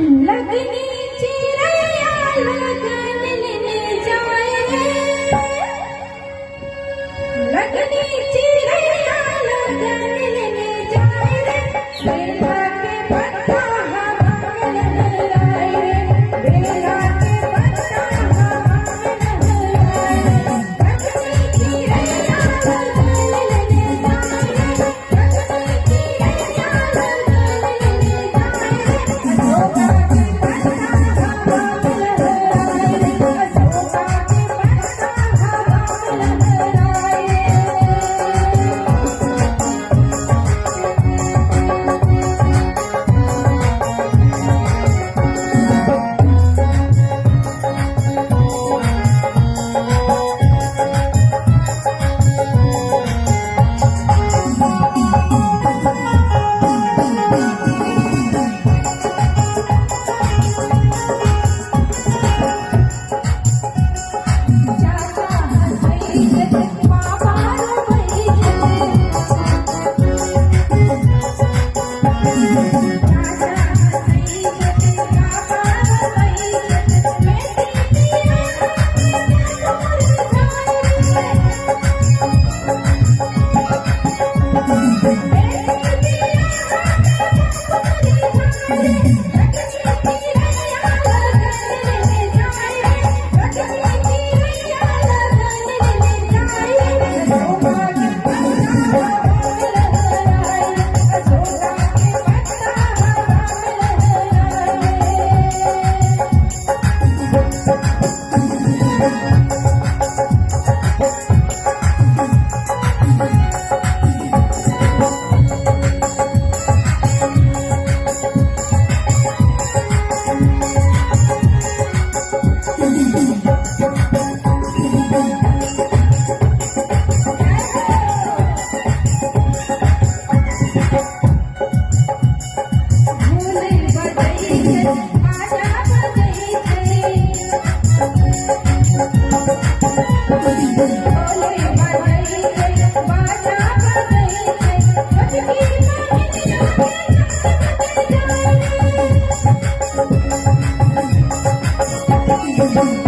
लगने चिरैया लगन ले जाए। लगन 嗡嗡